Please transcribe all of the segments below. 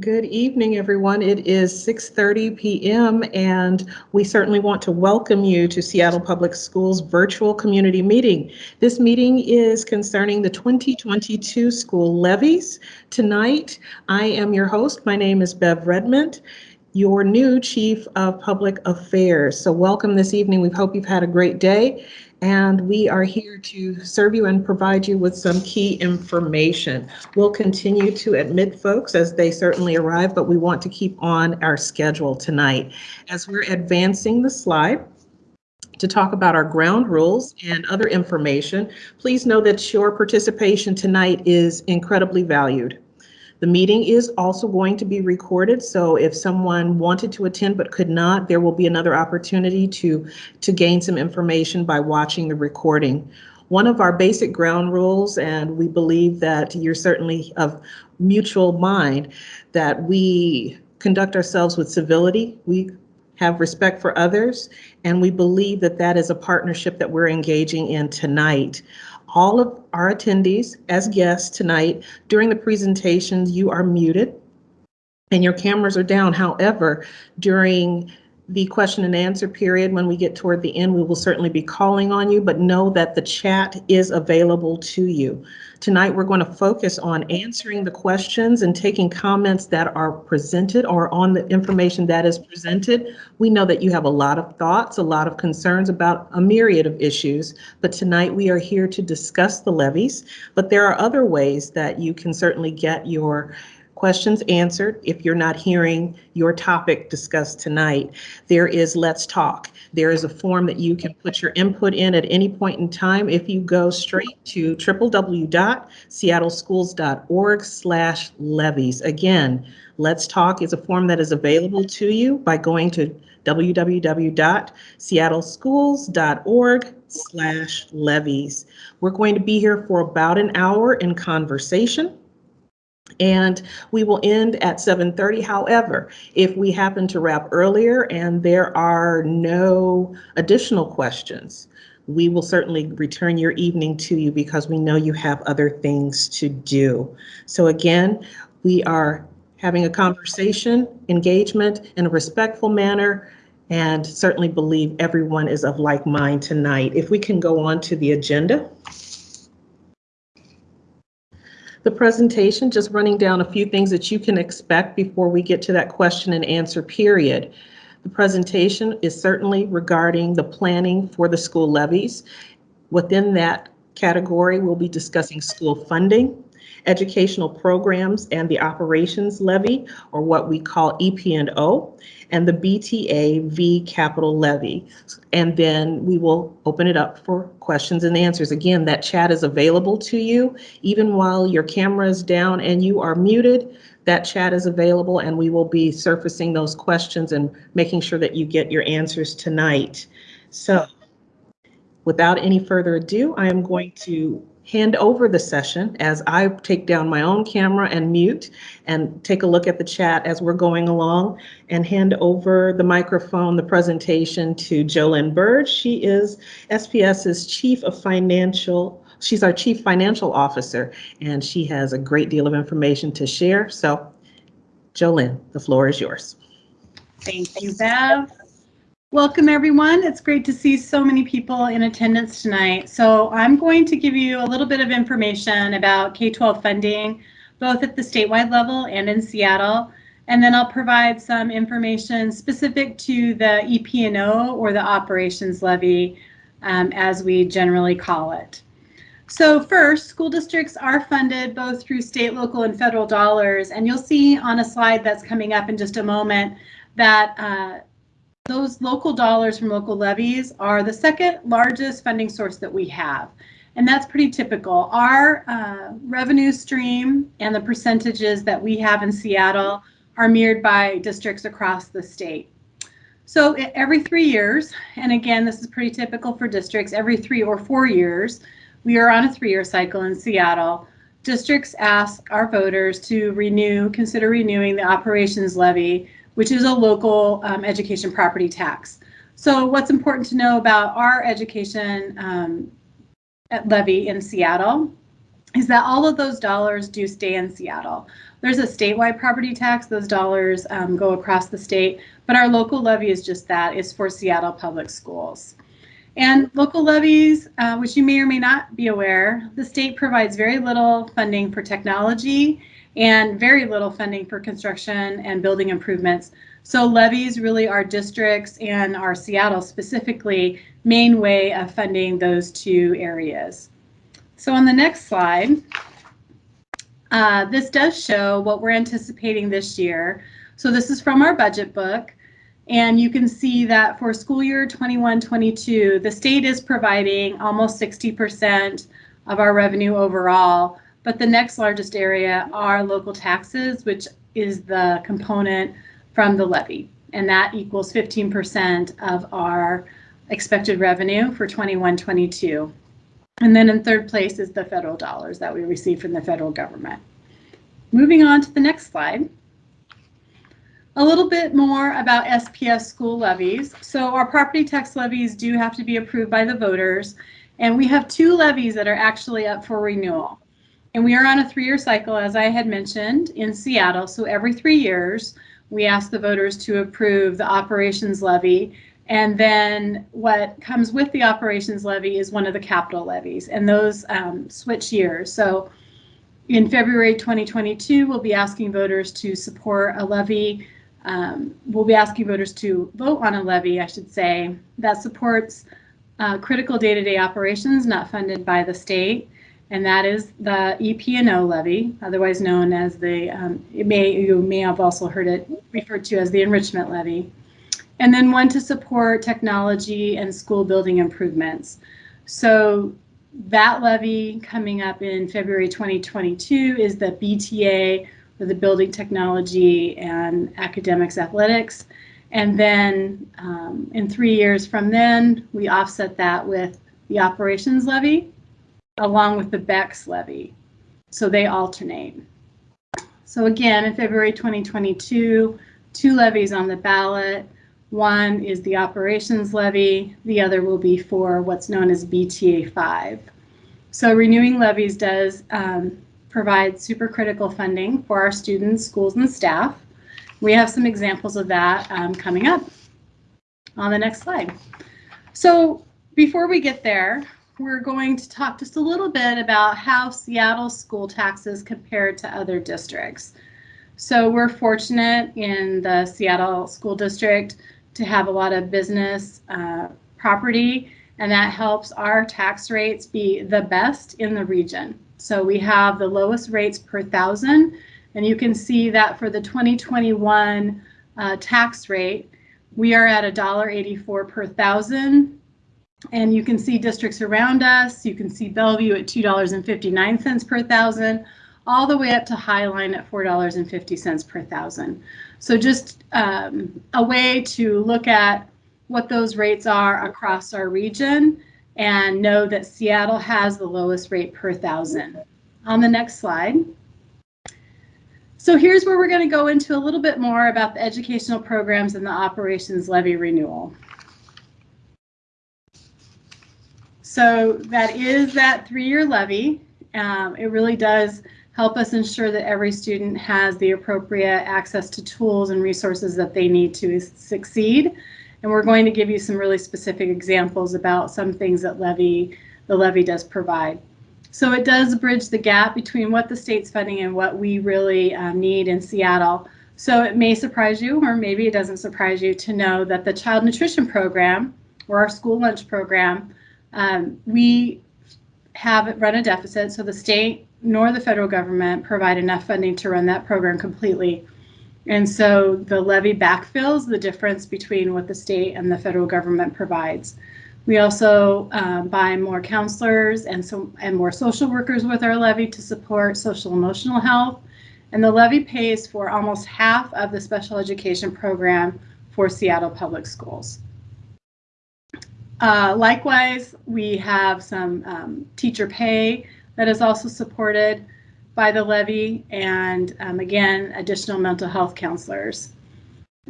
Good evening, everyone. It is 6:30 p.m. and we certainly want to welcome you to Seattle Public Schools virtual community meeting. This meeting is concerning the 2022 school levies. Tonight, I am your host. My name is Bev Redmond, your new Chief of Public Affairs. So welcome this evening. We hope you've had a great day and we are here to serve you and provide you with some key information. We'll continue to admit folks as they certainly arrive, but we want to keep on our schedule tonight. As we're advancing the slide, to talk about our ground rules and other information, please know that your participation tonight is incredibly valued. The meeting is also going to be recorded, so if someone wanted to attend but could not, there will be another opportunity to, to gain some information by watching the recording. One of our basic ground rules, and we believe that you're certainly of mutual mind, that we conduct ourselves with civility, we have respect for others, and we believe that that is a partnership that we're engaging in tonight all of our attendees as guests tonight. During the presentations, you are muted and your cameras are down. However, during the question and answer period, when we get toward the end, we will certainly be calling on you, but know that the chat is available to you. Tonight, we're going to focus on answering the questions and taking comments that are presented or on the information that is presented. We know that you have a lot of thoughts, a lot of concerns about a myriad of issues, but tonight we are here to discuss the levies, but there are other ways that you can certainly get your questions answered if you're not hearing your topic discussed tonight. There is Let's Talk. There is a form that you can put your input in at any point in time if you go straight to www.seattleschools.org slash levies. Again, Let's Talk is a form that is available to you by going to www.seattleschools.org slash levies. We're going to be here for about an hour in conversation and we will end at 7.30. However, if we happen to wrap earlier and there are no additional questions, we will certainly return your evening to you because we know you have other things to do. So again, we are having a conversation, engagement in a respectful manner, and certainly believe everyone is of like mind tonight. If we can go on to the agenda the presentation, just running down a few things that you can expect before we get to that question and answer period. The presentation is certainly regarding the planning for the school levies. Within that category, we'll be discussing school funding, educational programs and the operations levy, or what we call EP&O, and the BTA V capital levy. And then we will open it up for questions and answers. Again, that chat is available to you even while your camera is down and you are muted. That chat is available and we will be surfacing those questions and making sure that you get your answers tonight. So without any further ado, I am going to hand over the session as I take down my own camera and mute and take a look at the chat as we're going along and hand over the microphone, the presentation to Jolynn Berge. She is SPS's Chief of Financial, she's our Chief Financial Officer, and she has a great deal of information to share. So Jolynn, the floor is yours. Thank you, Bev. Welcome everyone. It's great to see so many people in attendance tonight. So I'm going to give you a little bit of information about K-12 funding, both at the statewide level and in Seattle. And then I'll provide some information specific to the EP&O or the operations levy, um, as we generally call it. So first, school districts are funded both through state, local, and federal dollars. And you'll see on a slide that's coming up in just a moment that uh, those local dollars from local levies are the second largest funding source that we have. And that's pretty typical. Our uh, revenue stream and the percentages that we have in Seattle are mirrored by districts across the state. So every three years, and again, this is pretty typical for districts, every three or four years, we are on a three-year cycle in Seattle. Districts ask our voters to renew, consider renewing the operations levy which is a local um, education property tax. So what's important to know about our education um, levy in Seattle is that all of those dollars do stay in Seattle. There's a statewide property tax. Those dollars um, go across the state, but our local levy is just that. It's for Seattle Public Schools. And local levies, uh, which you may or may not be aware, the state provides very little funding for technology and very little funding for construction and building improvements. So levies really are districts and our Seattle specifically main way of funding those two areas. So on the next slide, uh, this does show what we're anticipating this year. So this is from our budget book. And you can see that for school year 21-22, the state is providing almost 60% of our revenue overall. But the next largest area are local taxes, which is the component from the levy. And that equals 15% of our expected revenue for 21-22. And then in third place is the federal dollars that we receive from the federal government. Moving on to the next slide. A little bit more about SPS school levies. So our property tax levies do have to be approved by the voters. And we have two levies that are actually up for renewal. And we are on a three-year cycle, as I had mentioned, in Seattle. So every three years, we ask the voters to approve the operations levy. And then what comes with the operations levy is one of the capital levies. And those um, switch years. So in February 2022, we'll be asking voters to support a levy um, we'll be asking voters to vote on a levy, I should say, that supports uh, critical day-to-day -day operations not funded by the state, and that is the EP&O levy, otherwise known as the, um, may, you may have also heard it referred to as the enrichment levy. And then one to support technology and school building improvements. So that levy coming up in February 2022 is the BTA for the building technology and academics athletics. And then um, in three years from then, we offset that with the operations levy along with the BEX levy. So they alternate. So again, in February 2022, two levies on the ballot. One is the operations levy. The other will be for what's known as BTA 5. So renewing levies does um, provide supercritical funding for our students, schools, and staff. We have some examples of that um, coming up on the next slide. So before we get there, we're going to talk just a little bit about how Seattle school taxes compared to other districts. So we're fortunate in the Seattle School District to have a lot of business uh, property, and that helps our tax rates be the best in the region. So we have the lowest rates per thousand, and you can see that for the 2021 uh, tax rate, we are at $1.84 per thousand. And you can see districts around us. You can see Bellevue at $2.59 per thousand, all the way up to Highline at $4.50 per thousand. So just um, a way to look at what those rates are across our region and know that Seattle has the lowest rate per thousand. On the next slide. So here's where we're going to go into a little bit more about the educational programs and the operations levy renewal. So that is that three-year levy. Um, it really does help us ensure that every student has the appropriate access to tools and resources that they need to succeed. And we're going to give you some really specific examples about some things that levy, the levy does provide. So it does bridge the gap between what the state's funding and what we really um, need in Seattle. So it may surprise you, or maybe it doesn't surprise you to know that the child nutrition program or our school lunch program, um, we have run a deficit. So the state nor the federal government provide enough funding to run that program completely. And so the levy backfills the difference between what the state and the federal government provides. We also um, buy more counselors and, so, and more social workers with our levy to support social emotional health. And the levy pays for almost half of the special education program for Seattle Public Schools. Uh, likewise, we have some um, teacher pay that is also supported by the levy and um, again, additional mental health counselors.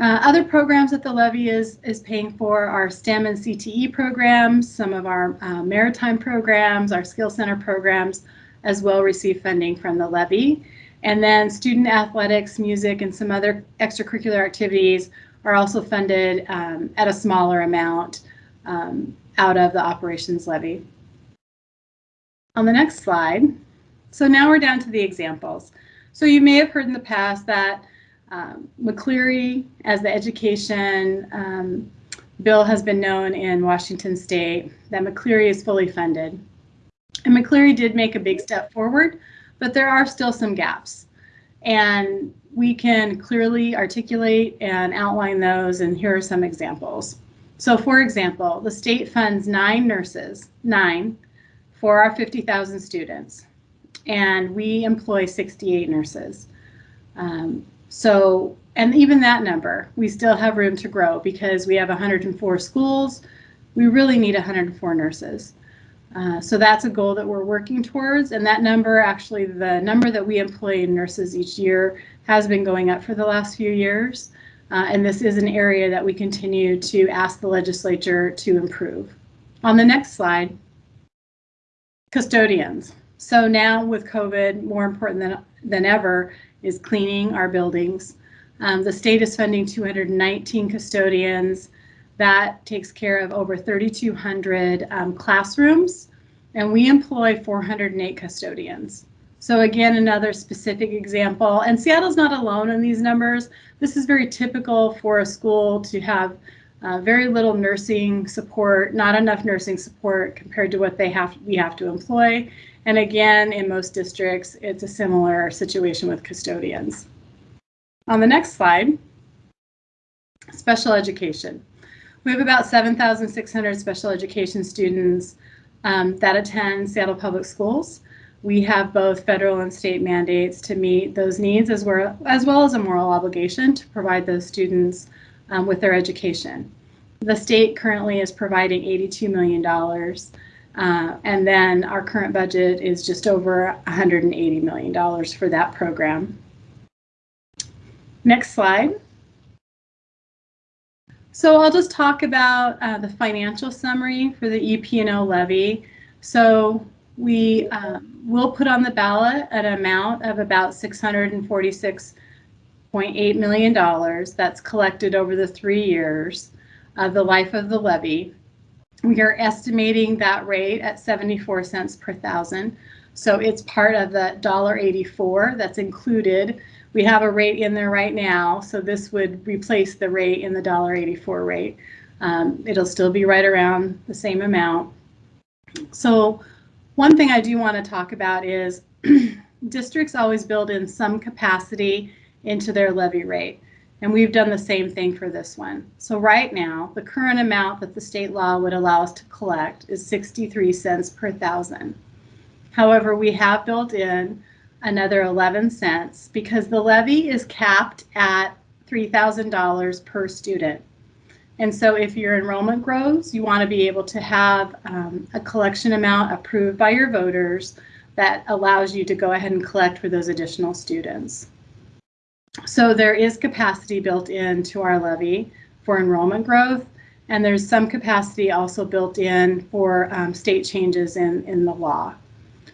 Uh, other programs that the levy is, is paying for are STEM and CTE programs, some of our uh, maritime programs, our skill center programs, as well receive funding from the levy. And then student athletics, music, and some other extracurricular activities are also funded um, at a smaller amount um, out of the operations levy. On the next slide, so now we're down to the examples. So you may have heard in the past that um, McCleary, as the education um, bill has been known in Washington state, that McCleary is fully funded. And McCleary did make a big step forward, but there are still some gaps. And we can clearly articulate and outline those, and here are some examples. So for example, the state funds nine nurses, nine, for our 50,000 students, and we employ 68 nurses. Um, so, and even that number, we still have room to grow because we have 104 schools. We really need 104 nurses. Uh, so that's a goal that we're working towards. And that number, actually, the number that we employ nurses each year has been going up for the last few years. Uh, and this is an area that we continue to ask the legislature to improve. On the next slide, custodians. So now with COVID, more important than, than ever is cleaning our buildings. Um, the state is funding 219 custodians. That takes care of over 3,200 um, classrooms, and we employ 408 custodians. So again, another specific example, and Seattle's not alone in these numbers. This is very typical for a school to have uh, very little nursing support, not enough nursing support compared to what they have we have to employ. And again, in most districts, it's a similar situation with custodians. On the next slide, special education. We have about 7,600 special education students um, that attend Seattle Public Schools. We have both federal and state mandates to meet those needs as well as, well as a moral obligation to provide those students um, with their education. The state currently is providing $82 million, uh, and then our current budget is just over $180 million for that program. Next slide. So I'll just talk about uh, the financial summary for the EP&O levy. So we uh, will put on the ballot an amount of about $646.8 million that's collected over the three years of the life of the levy. We are estimating that rate at 74 cents per thousand. So it's part of the $1.84 that's included. We have a rate in there right now, so this would replace the rate in the $1.84 rate. Um, it'll still be right around the same amount. So one thing I do want to talk about is districts always build in some capacity into their levy rate. And we've done the same thing for this one. So right now, the current amount that the state law would allow us to collect is 63 cents per thousand. However, we have built in another 11 cents because the levy is capped at $3,000 per student. And so if your enrollment grows, you want to be able to have um, a collection amount approved by your voters that allows you to go ahead and collect for those additional students. So there is capacity built into our levy for enrollment growth, and there's some capacity also built in for um, state changes in, in the law.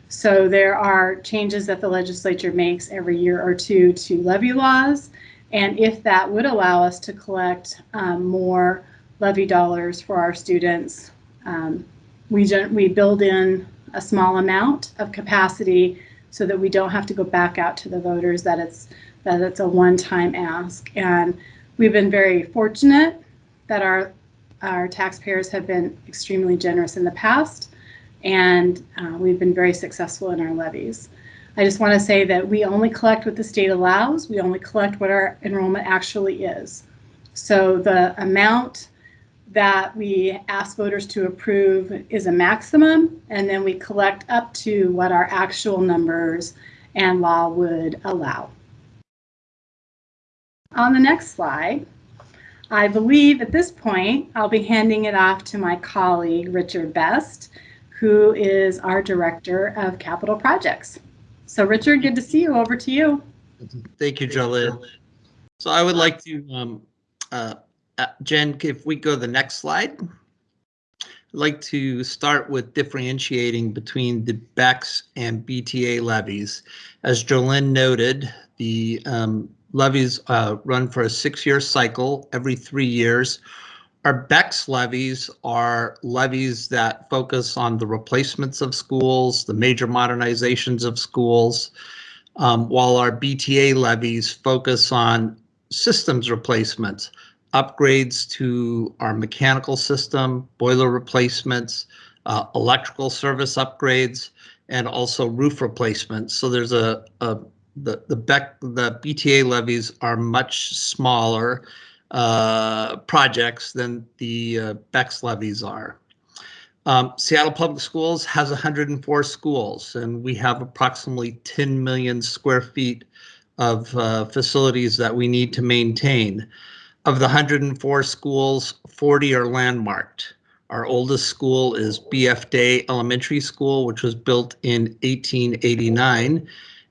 So there are changes that the legislature makes every year or two to levy laws, and if that would allow us to collect um, more levy dollars for our students, um, we, we build in a small amount of capacity so that we don't have to go back out to the voters that it's that it's a one-time ask. And we've been very fortunate that our, our taxpayers have been extremely generous in the past, and uh, we've been very successful in our levies. I just want to say that we only collect what the state allows. We only collect what our enrollment actually is. So the amount that we ask voters to approve is a maximum, and then we collect up to what our actual numbers and law would allow. On the next slide, I believe at this point, I'll be handing it off to my colleague, Richard Best, who is our Director of Capital Projects. So Richard, good to see you. Over to you. Thank you, Jolynn. So I would like to, um, uh, uh, Jen, if we go to the next slide. I'd like to start with differentiating between the BEX and BTA levies. As Jolynn noted, the um, levies uh, run for a six-year cycle every three years. Our BEX levies are levies that focus on the replacements of schools, the major modernizations of schools, um, while our BTA levies focus on systems replacements, upgrades to our mechanical system, boiler replacements, uh, electrical service upgrades, and also roof replacements. So there's a, a the the BEC the BTA levies are much smaller uh, projects than the uh, BEX levies are. Um, Seattle Public Schools has 104 schools, and we have approximately 10 million square feet of uh, facilities that we need to maintain. Of the 104 schools, 40 are landmarked. Our oldest school is BF Day Elementary School, which was built in 1889.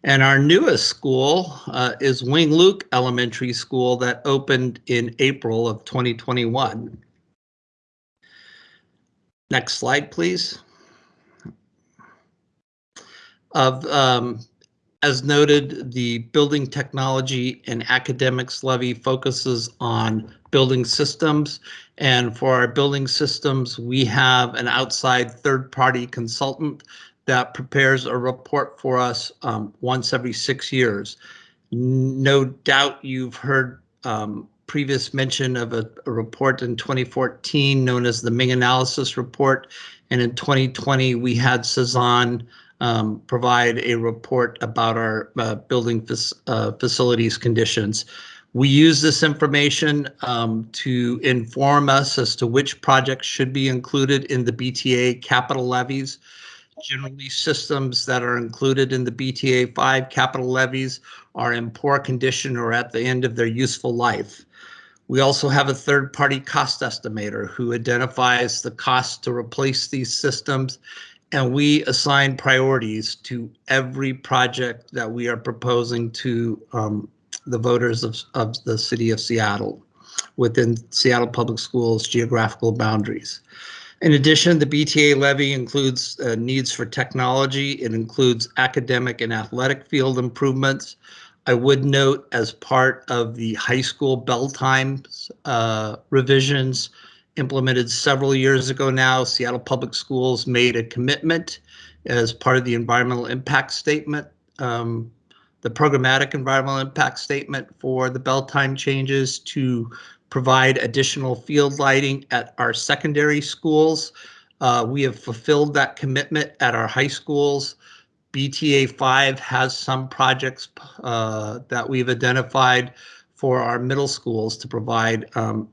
And our newest school uh, is Wing Luke Elementary School that opened in April of 2021. Next slide, please. Of um, as noted, the building technology and academics levy focuses on building systems. And for our building systems, we have an outside third party consultant that prepares a report for us um, once every six years. No doubt you've heard um, previous mention of a, a, report in 2014 known as the Meng Analysis Report. And in 2020, we had Cezanne um, provide a report about our uh, building uh, facilities conditions. We use this information um, to inform us as to which projects should be included in the BTA capital levies. Generally, systems that are included in the BTA 5 capital levies are in poor condition or at the end of their useful life. We also have a third party cost estimator who identifies the cost to replace these systems and we assign priorities to every project that we are proposing to um, the voters of, of the city of Seattle within Seattle Public Schools geographical boundaries. In addition, the BTA levy includes uh, needs for technology. It includes academic and athletic field improvements. I would note as part of the high school bell times uh, revisions, implemented several years ago now. Seattle Public Schools made a commitment as part of the environmental impact statement, um, the programmatic environmental impact statement for the bell time changes to provide additional field lighting at our secondary schools. Uh, we have fulfilled that commitment at our high schools. BTA 5 has some projects uh, that we've identified for our middle schools to provide um,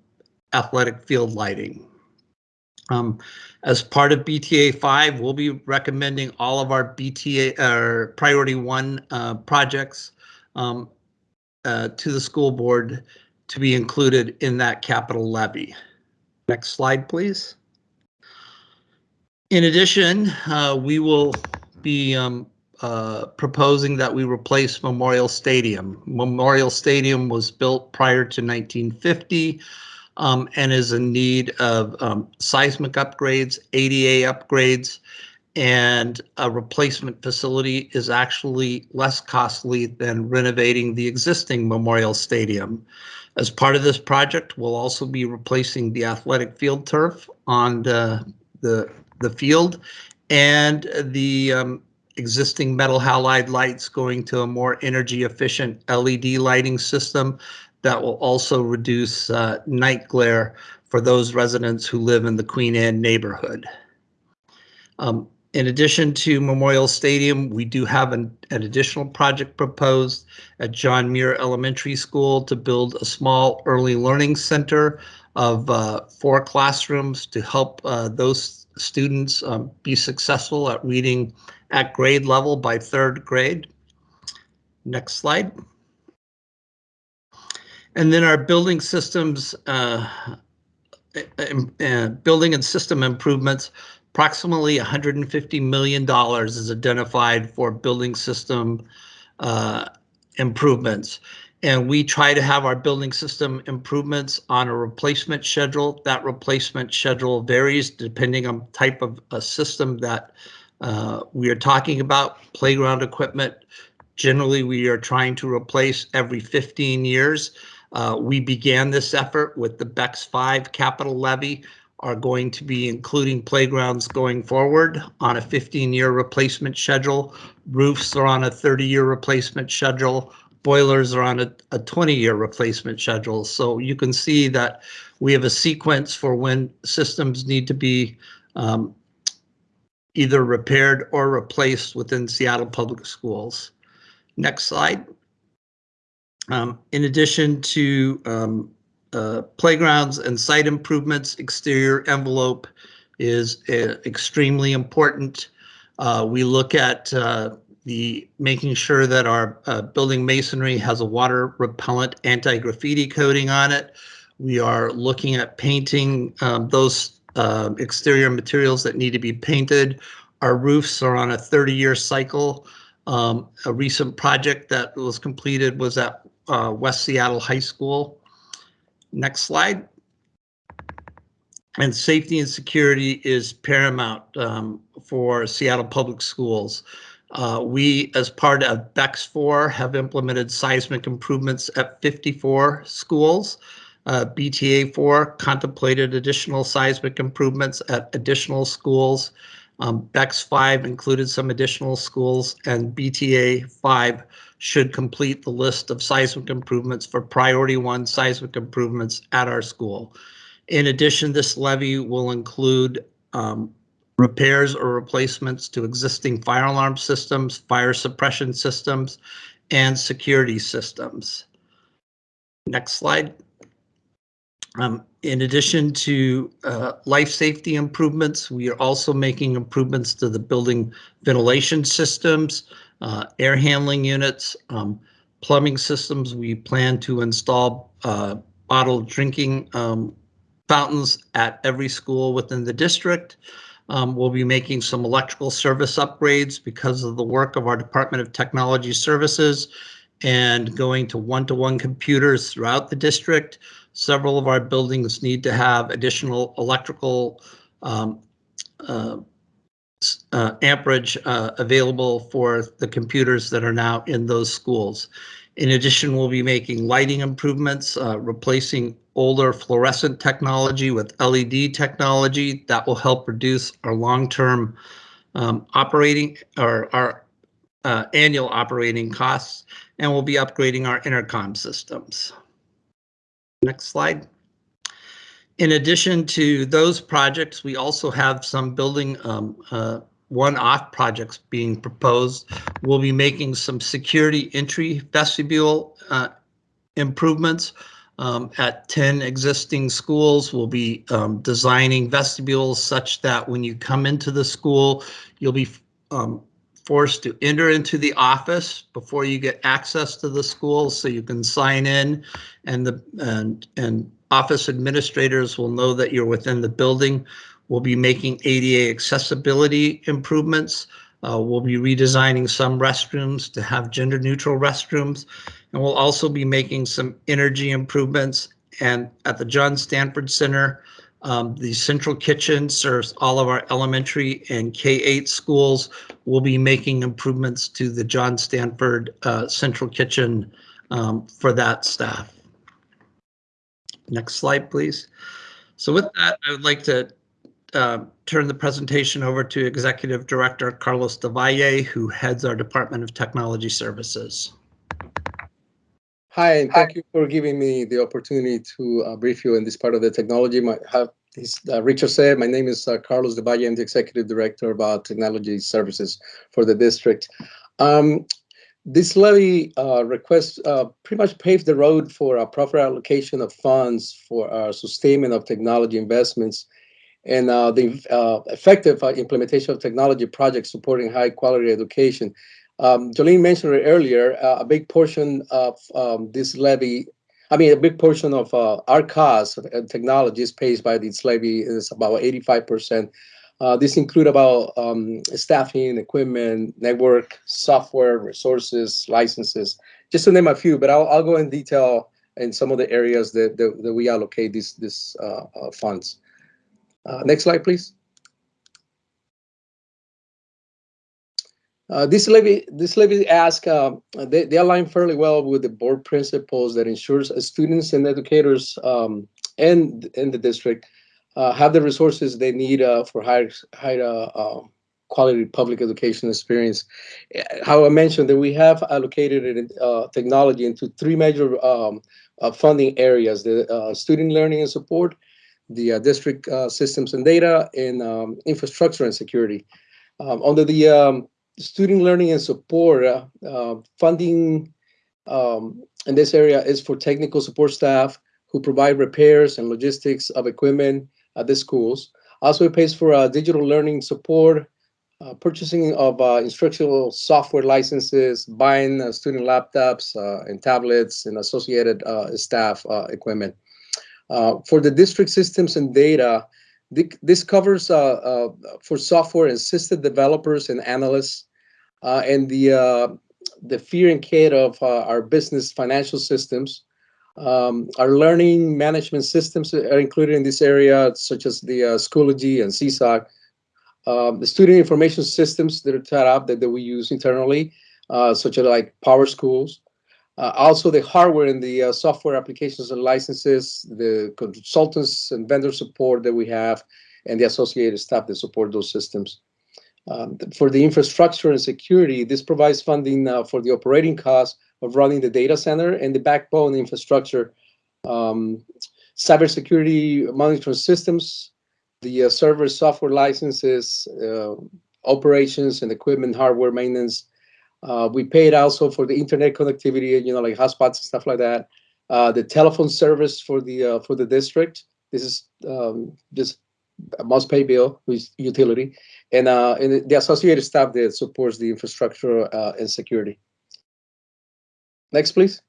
athletic field lighting. Um, as part of BTA 5, we'll be recommending all of our BTA or priority one uh, projects um, uh, to the school board to be included in that capital levy. Next slide, please. In addition, uh, we will be um, uh, proposing that we replace Memorial Stadium. Memorial Stadium was built prior to 1950 um, and is in need of um, seismic upgrades, ADA upgrades, and a replacement facility is actually less costly than renovating the existing Memorial Stadium. As part of this project, we'll also be replacing the athletic field turf on the, the, the field and the um, existing metal halide lights going to a more energy efficient LED lighting system that will also reduce uh, night glare for those residents who live in the Queen Anne neighborhood. Um, in addition to Memorial Stadium, we do have an, an, additional project proposed at John Muir Elementary School to build a small early learning center of uh, four classrooms to help uh, those students um, be successful at reading at grade level by third grade. Next slide. And then our building systems, uh, building and system improvements, approximately $150 million is identified for building system uh, improvements. And we try to have our building system improvements on a replacement schedule. That replacement schedule varies depending on type of a system that uh, we are talking about. Playground equipment, generally we are trying to replace every 15 years. Uh, we began this effort with the BEX 5 capital levy, are going to be including playgrounds going forward on a 15-year replacement schedule. Roofs are on a 30-year replacement schedule. Boilers are on a 20-year replacement schedule. So you can see that we have a sequence for when systems need to be um, either repaired or replaced within Seattle Public Schools. Next slide. Um, in addition to um, uh, playgrounds and site improvements, exterior envelope is uh, extremely important. Uh, we look at uh, the making sure that our uh, building masonry has a water repellent anti-graffiti coating on it. We are looking at painting um, those exterior materials that need to be painted. Our roofs are on a 30-year cycle. Um, a recent project that was completed was at West Seattle High School. Next slide. And safety and security is paramount um, for Seattle Public Schools. Uh, we, as part of BEX 4, have implemented seismic improvements at 54 schools. Uh, BTA 4 contemplated additional seismic improvements at additional schools. Um, BEX 5 included some additional schools, and BTA 5 should complete the list of seismic improvements for priority one seismic improvements at our school. In addition, this levy will include um, repairs or replacements to existing fire alarm systems, fire suppression systems, and security systems. Next slide. Um, in addition to uh, life safety improvements, we are also making improvements to the building ventilation systems, uh, air handling units, um, plumbing systems. We plan to install uh, bottled drinking um, fountains at every school within the district. Um, we'll be making some electrical service upgrades because of the work of our Department of Technology Services and going to one-to-one -one computers throughout the district. Several of our buildings need to have additional electrical um, uh, uh, amperage uh, available for the computers that are now in those schools. In addition, we'll be making lighting improvements, uh, replacing older fluorescent technology with LED technology that will help reduce our long-term um, operating or our uh, annual operating costs, and we'll be upgrading our intercom systems. Next slide. In addition to those projects, we also have some building um, uh, one-off projects being proposed. We'll be making some security entry vestibule uh, improvements um, at 10 existing schools. We'll be um, designing vestibules such that when you come into the school, you'll be um, forced to enter into the office before you get access to the school so you can sign in and the and and office administrators will know that you're within the building. We'll be making ADA accessibility improvements. Uh, we'll be redesigning some restrooms to have gender neutral restrooms. And we'll also be making some energy improvements. And at the John Stanford Center, um, the central kitchen serves all of our elementary and K-8 schools. We'll be making improvements to the John Stanford uh, central kitchen um, for that staff. Next slide, please. So with that, I would like to uh, turn the presentation over to Executive Director Carlos Del Valle, who heads our Department of Technology Services. Hi, and thank you for giving me the opportunity to uh, brief you in this part of the technology. My, have, as uh, Richard said, my name is uh, Carlos Del Valle. I'm the Executive Director of uh, Technology Services for the district. Um, this levy uh, request uh, pretty much paved the road for a proper allocation of funds for our sustainment of technology investments and uh, the uh, effective uh, implementation of technology projects supporting high quality education. Um, Jolene mentioned it earlier, uh, a big portion of um, this levy, I mean, a big portion of our cost of technology is paid by this levy is about 85% Uh, These include about um, staffing, equipment, network, software, resources, licenses, just to name a few, but I'll, I'll go in detail in some of the areas that, that, that we allocate these, these uh, uh, funds. Uh, Next slide, please. Uh, this levy, this levy ask, uh, they, they align fairly well with the board principles that ensures students and educators um, and in the district have the resources they need uh, for higher, higher uh, quality public education experience. How I mentioned that we have allocated uh, technology into three major um, funding areas: the student learning and support, the district systems and data, and um, infrastructure and security. Um, under the um, student learning and support, uh, uh, funding um, in this area is for technical support staff who provide repairs and logistics of equipment at the schools. Also, it pays for uh, digital learning support, uh, purchasing of uh, instructional software licenses, buying uh, student laptops uh, and tablets and associated uh, staff equipment. for the district systems and data, this covers for software assisted developers and analysts and the the fear and care of our business financial systems. Um, our learning management systems are included in this area, such as the uh, Schoology and Seesaw. Um, the student information systems that are set up that, that we use internally, uh, such as like PowerSchools. Uh, also, the hardware and the uh, software applications and licenses, the consultants and vendor support that we have, and the associated staff that support those systems. Um, for the infrastructure and security, this provides funding uh, for the operating costs of running the data center and the backbone infrastructure, um, cybersecurity monitoring systems, the uh, server software licenses, uh, operations and equipment hardware maintenance, uh, we paid also for the internet connectivity, you know, like hotspots and stuff like that. Uh, the telephone service for the uh, for the district. This is um, just a must pay bill with utility, and uh, and the associated staff that supports the infrastructure and security. Next, please.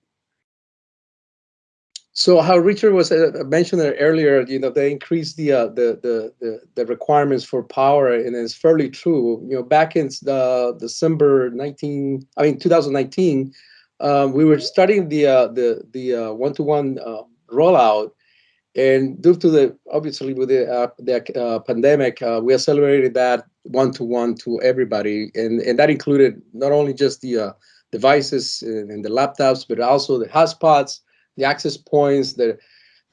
So how Richard was uh, mentioned earlier, you know, they increased the, uh, the, the the the requirements for power, and it's fairly true. You know, back in the December 19, I mean 2019, um, we were starting the uh, the the uh, one-to-one uh, rollout, and due to the obviously with the uh, the pandemic, we accelerated that one-to-one to everybody, and and that included not only just the devices and, the laptops, but also the hotspots the access points, the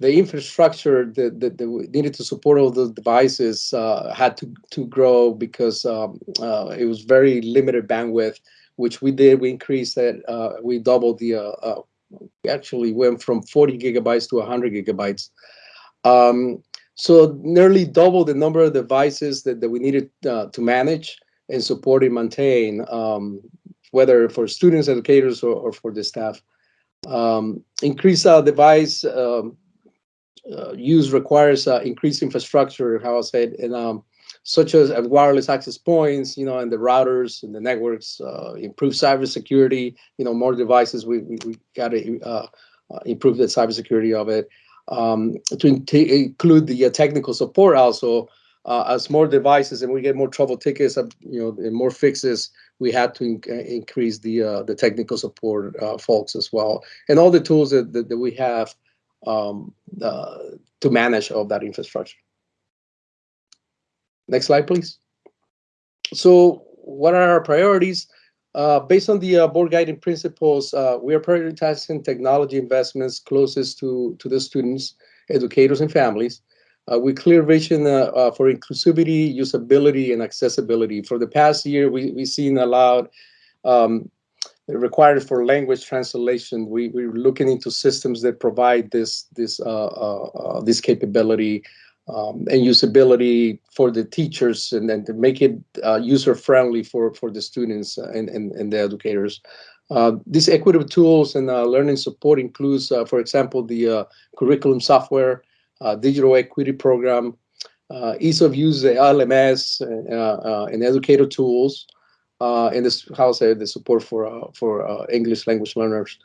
the infrastructure that, that, that needed to support all those devices uh, had to, to grow because um, uh, it was very limited bandwidth, which we did. We increased that. Uh, we doubled the. Uh, uh, we actually went from 40 gigabytes to 100 gigabytes. Um, so nearly double the number of devices that, that we needed uh, to manage and support and maintain, um, whether for students, educators, or, or for the staff. Um, increase uh, device um, uh, use requires uh, increased infrastructure, how I said, and um, such as wireless access points, you know, and the routers and the networks, uh, improve cybersecurity, you know, more devices, we, we, we got to uh, uh, improve the cybersecurity of it. Um, to include the uh, technical support also, uh, as more devices and we get more trouble tickets, uh, you know, and more fixes, we had to in uh, increase the uh, the technical support uh, folks as well, and all the tools that that, that we have um, uh, to manage all that infrastructure. Next slide, please. So, what are our priorities? based on the board guiding principles, we are prioritizing technology investments closest to to the students, educators, and families uh, with clear vision uh, uh, for inclusivity, usability, and accessibility. For the past year, we, we've seen a lot um, required for language translation. We, we're looking into systems that provide this, this, uh, uh, uh, this capability um, and usability for the teachers and then to make it user-friendly for, for the students and, and, and the educators. Uh, these equitable tools and uh, learning support includes, uh, for example, the curriculum software, uh, digital equity program, uh, ease of use the LMS uh, and educator tools, and this how say the support for for English language learners.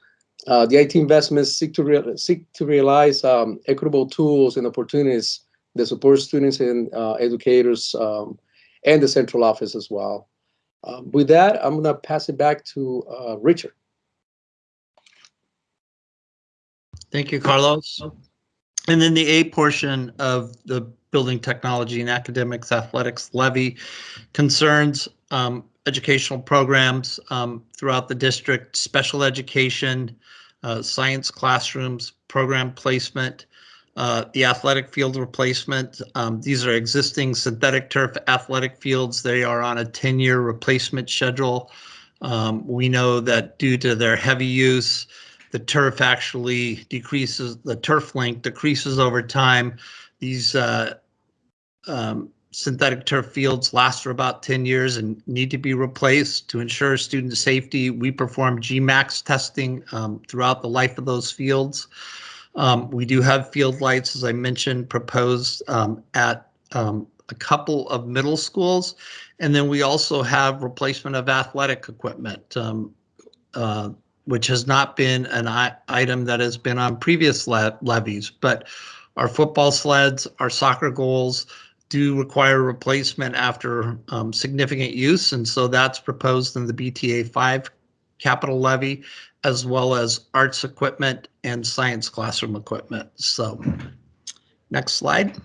the IT investments seek to real, seek to realize um, equitable tools and opportunities that support students and educators um, and the central office as well. Um, with that, I'm gonna pass it back to uh, Richard. Thank you, Carlos. And then the A portion of the Building Technology and Academics Athletics Levy concerns um, educational programs um, throughout the district, special education, uh, science classrooms, program placement, uh, the athletic field replacement. Um, These are existing synthetic turf athletic fields. They are on a 10-year replacement schedule. Um, We know that due to their heavy use, the turf actually decreases, the turf length decreases over time. These uh, um, synthetic turf fields last for about 10 years and need to be replaced to ensure student safety. We perform GMAX testing um, throughout the life of those fields. Um, we do have field lights, as I mentioned, proposed um, at um, a couple of middle schools. And then we also have replacement of athletic equipment. Um, uh, which has not been an item that has been on previous le- levies, but our football sleds, our soccer goals do require replacement after um, significant use, and so that's proposed in the BTA 5 capital levy, as well as arts equipment and science classroom equipment. So, next slide.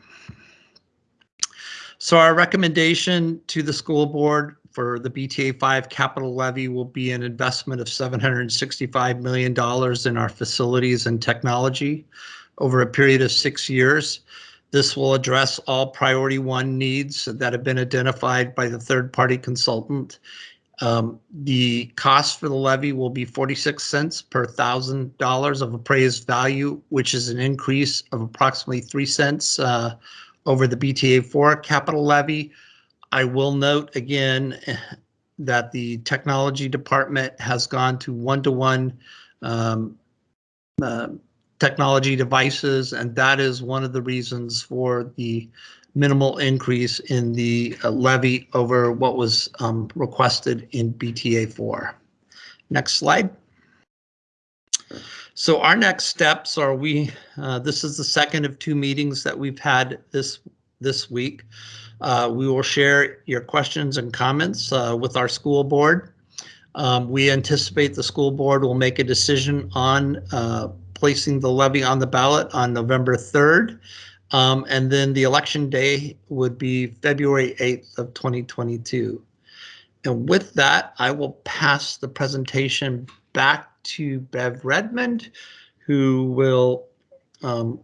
So our recommendation to the school board for the BTA 5 capital levy will be an investment of $765 million in our facilities and technology over a period of six years. This will address all priority one needs that have been identified by the third-party consultant. Um, The cost for the levy will be 46 cents per thousand dollars of appraised value, which is an increase of approximately 3 cents uh, over the BTA 4 capital levy. I will note again that the technology department has gone to one-to-one um, uh, technology devices, and that is one of the reasons for the minimal increase in the uh, levy over what was um, requested in BTA 4. Next slide. So our next steps are we, uh, this is the second of two meetings that we've had this, this week. Uh, We will share your questions and comments uh, with our school board. Um, We anticipate the school board will make a decision on uh, placing the levy on the ballot on November 3rd. Um, And then the election day would be February 8th of 2022. And with that, I will pass the presentation back to Bev Redmond, who will um,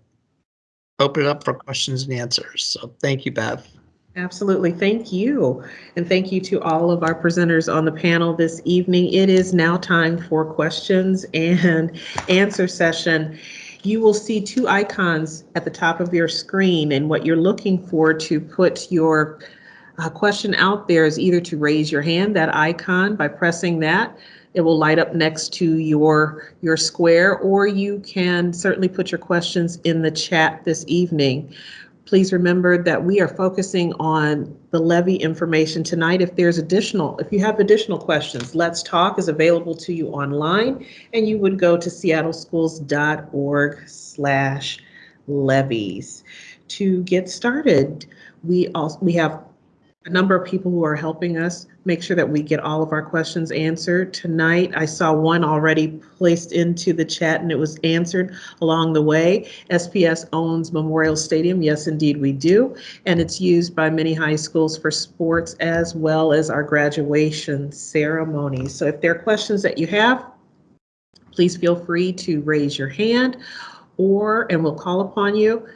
open it up for questions and answers. So thank you, Bev. Absolutely. Thank you. And thank you to all of our presenters on the panel this evening. It is now time for questions and answer session. You will see two icons at the top of your screen and what you're looking for to put your uh, question out there is either to raise your hand, that icon, by pressing that. It will light up next to your, your square, or you can certainly put your questions in the chat this evening. Please remember that we are focusing on the levy information tonight. If there's additional, if you have additional questions, Let's Talk is available to you online, and you would go to seattleschools.org slash levies. To get started, we also, we have a number of people who are helping us make sure that we get all of our questions answered tonight. I saw one already placed into the chat and it was answered along the way. SPS owns Memorial Stadium. Yes, indeed, we do. And it's used by many high schools for sports as well as our graduation ceremonies. So if there are questions that you have, please feel free to raise your hand or, and we'll call upon you.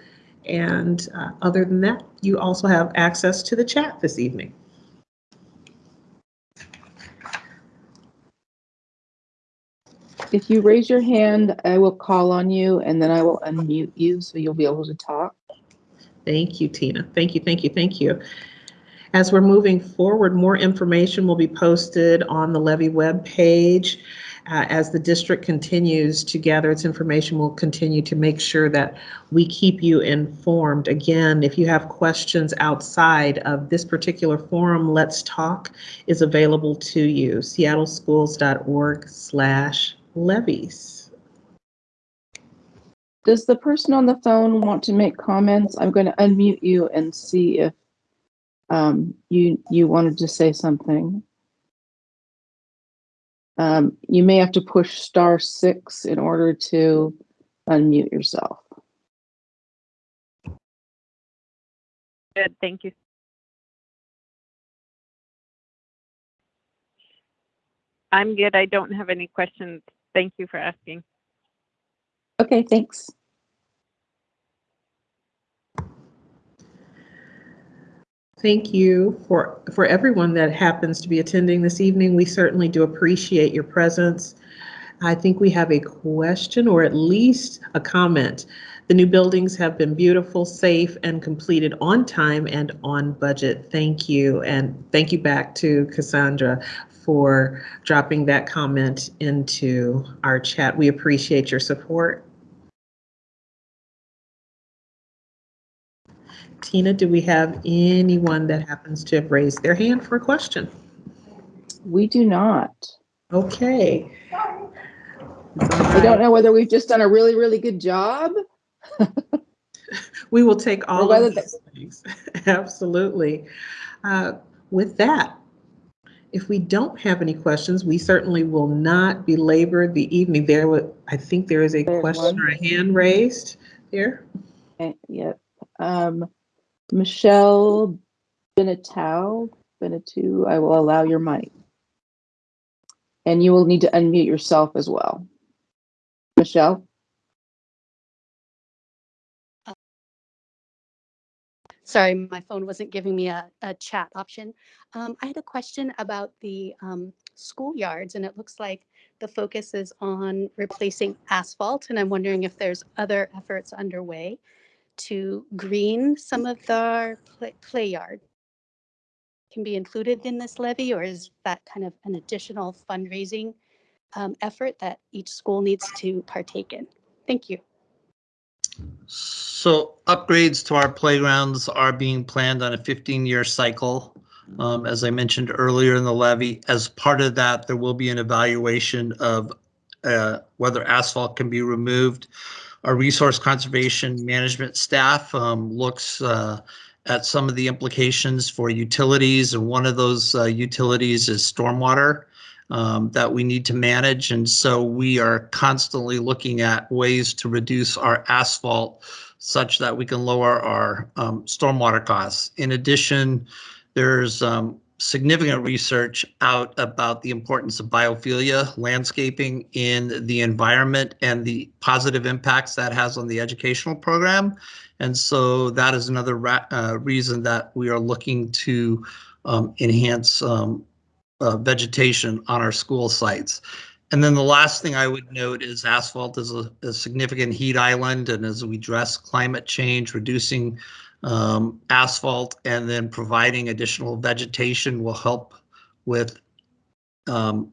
And uh, other than that, you also have access to the chat this evening. If you raise your hand, I will call on you and then I will unmute you so you'll be able to talk. Thank you, Tina. Thank you, thank you, thank you. As we're moving forward, more information will be posted on the levy webpage. Uh, as the district continues to gather its information, we'll continue to make sure that we keep you informed. Again, if you have questions outside of this particular forum, Let's Talk is available to you, seattleschools.org slash levies. Does the person on the phone want to make comments? I'm going to unmute you and see if um, you, you wanted to say something. Um, you may have to push star six in order to unmute yourself. Good, thank you. I'm good. I don't have any questions. Thank you for asking. Okay, thanks. Thank you for, for everyone that happens to be attending this evening. We certainly do appreciate your presence. I think we have a question or at least a comment. The new buildings have been beautiful, safe, and completed on time and on budget. Thank you. And thank you back to Cassandra for dropping that comment into our chat. We appreciate your support. Tina, do we have anyone that happens to have raised their hand for a question? We do not. Okay. I don't know whether we've just done a really, really good job. We will take all of those things. Absolutely. Uh, With that, if we don't have any questions, we certainly will not belabor the evening. There, wa- I think there is a There's question one. or a hand raised here. Eh, Yep. Um, Michelle Benetou, Benetou, I will allow your mic. And you will need to unmute yourself as well. Michelle? Sorry, my phone wasn't giving me a, a chat option. Um, I had a question about the um, schoolyards, and it looks like the focus is on replacing asphalt, and I'm wondering if there's other efforts underway to green some of the play, play yard. Can be included in this levy, or is that kind of an additional fundraising um, effort that each school needs to partake in? Thank you. So upgrades to our playgrounds are being planned on a 15-year cycle. Um, As I mentioned earlier in the levy, as part of that, there will be an evaluation of uh, whether asphalt can be removed. Our resource conservation management staff um, looks uh, at some of the implications for utilities, and one of those uh, utilities is stormwater um, that we need to manage. And so we are constantly looking at ways to reduce our asphalt such that we can lower our um, stormwater costs. In addition, there's um, significant research out about the importance of biophilia landscaping in the environment and the positive impacts that has on the educational program. And so that is another uh, reason that we are looking to um, enhance um, uh, vegetation on our school sites. And then the last thing I would note is asphalt is a, a significant heat island, and as we address climate change, reducing um, asphalt and then providing additional vegetation will help with um,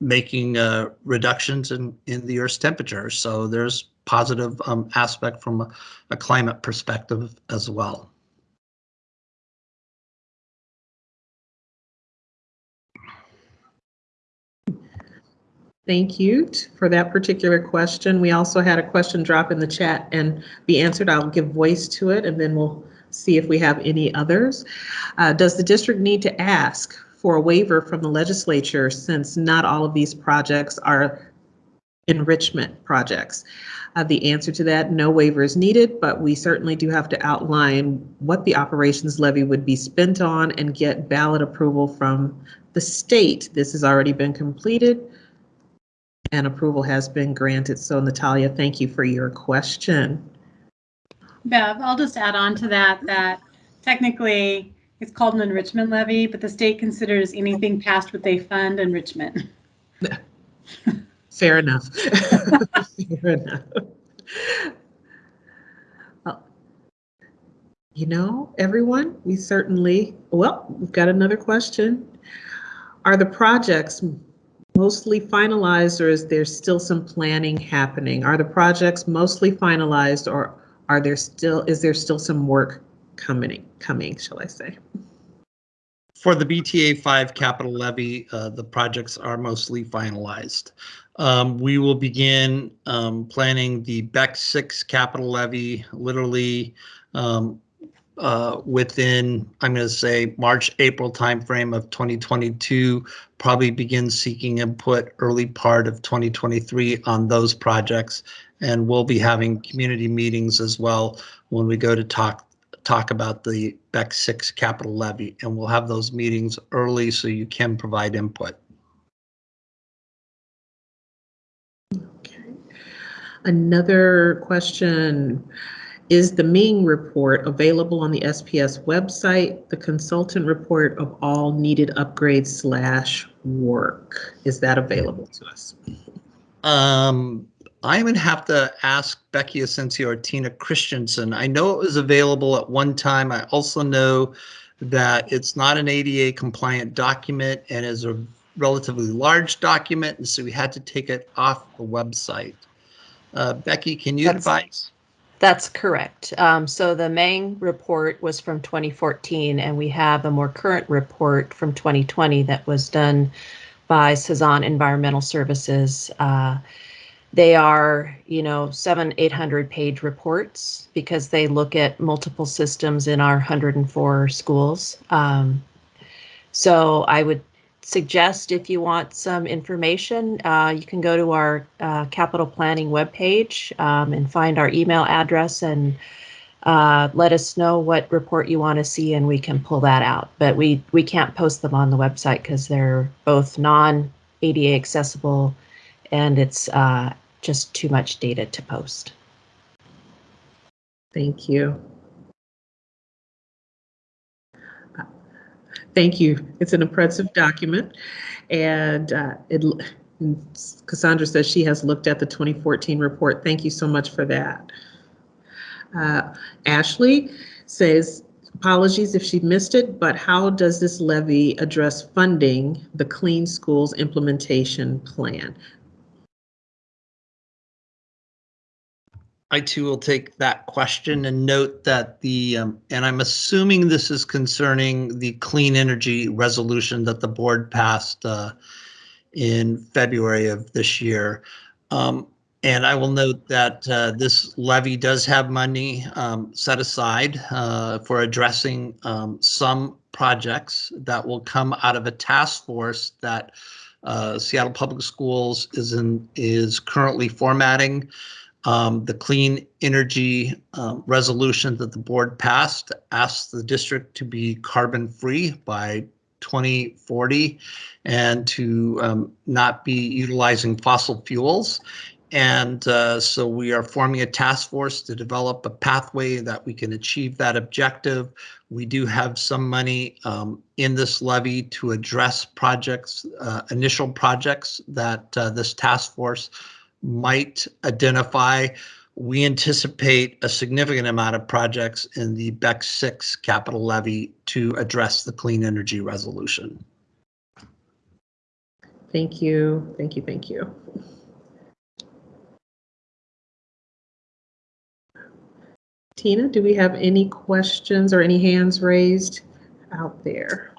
making uh, reductions in, in the Earth's temperature. So there's positive um, aspect from a, a climate perspective as well. Thank you for that particular question. We also had a question drop in the chat and be answered. I'll give voice to it and then we'll see if we have any others. Uh, Does the district need to ask for a waiver from the legislature since not all of these projects are enrichment projects? Uh, The answer to that, no waiver is needed, but we certainly do have to outline what the operations levy would be spent on and get ballot approval from the state. This has already been completed and approval has been granted. So Natalia, thank you for your question. Bev, I'll just add on to that, that technically it's called an enrichment levy, but the state considers anything past what they fund enrichment. Fair enough. Fair enough. You know, everyone, we certainly, well, we've got another question. Are the projects mostly finalized or is there still some planning happening? Are the projects mostly finalized or are there still, is there still some work coming, coming, shall I say? For the BTA 5 capital levy, uh, the projects are mostly finalized. Um, We will begin um, planning the BEX 6 capital levy literally um, uh, within, I'm going to say, March, April timeframe of 2022, probably begin seeking input early part of 2023 on those projects. And we'll be having community meetings as well when we go to talk talk about the BEX 6 capital levy. And we'll have those meetings early so you can provide input. Okay. Another question. Is the Meng report available on the SPS website? The consultant report of all needed upgrades slash work. Is that available to us? Um, I'm gonna have to ask Becky Asensio or Tina Christensen. I know it was available at one time. I also know that it's not an ADA compliant document and is a relatively large document, and so we had to take it off the website. Uh, Becky, can you That's- advise? That's correct. Um, so the Meng report was from 2014, and we have a more current report from 2020 that was done by Sazan Environmental Services. Uh, they are, you know, seven, 800 page reports because they look at multiple systems in our 104 schools. Um, so I would suggest if you want some information, uh, you can go to our uh, capital planning webpage um, and find our email address and uh, let us know what report you want to see and we can pull that out. But we, we can't post them on the website because they're both non ADA accessible and it's uh, just too much data to post. Thank you. Thank you. It's an impressive document. And uh, it, Cassandra says she has looked at the 2014 report. Thank you so much for that. Uh, Ashley says, apologies if she missed it, but how does this levy address funding the Clean Schools Implementation Plan? I too will take that question and note that the, um, and I'm assuming this is concerning the clean energy resolution that the board passed uh, in February of this year. Um, and I will note that uh, this levy does have money um, set aside uh, for addressing um, some projects that will come out of a task force that uh, Seattle Public Schools is in is currently formatting. Um, the clean energy um, resolution that the board passed asked the district to be carbon free by 2040 and to um, not be utilizing fossil fuels. And uh, so we are forming a task force to develop a pathway that we can achieve that objective. We do have some money um, in this levy to address projects, uh, initial projects that uh, this task force might identify. We anticipate a significant amount of projects in the BEX 6 capital levy to address the clean energy resolution. Thank you, thank you, thank you. Tina, do we have any questions or any hands raised out there?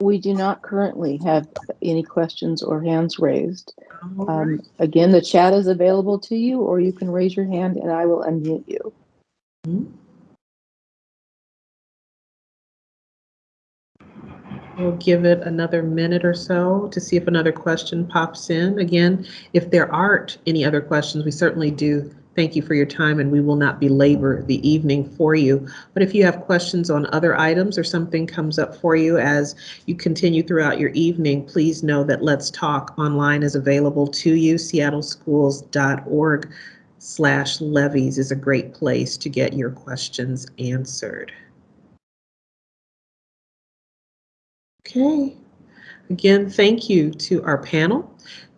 We do not currently have any questions or hands raised. Um, again, the chat is available to you, or you can raise your hand and I will unmute you. We'll give it another minute or so to see if another question pops in. Again, if there aren't any other questions, we certainly do thank you for your time and we will not belabor the evening for you. But if you have questions on other items or something comes up for you as you continue throughout your evening, please know that Let's Talk online is available to you. seattleschools.org slash levies is a great place to get your questions answered. Okay. Again, thank you to our panel.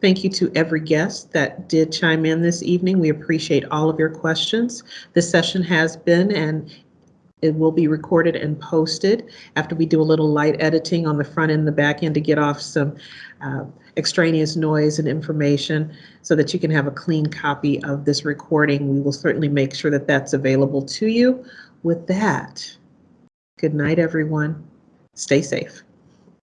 Thank you to every guest that did chime in this evening. We appreciate all of your questions. This session has been and it will be recorded and posted after we do a little light editing on the front end and the back end to get off some uh, extraneous noise and information so that you can have a clean copy of this recording. We will certainly make sure that that's available to you. With that, good night, everyone. Stay safe.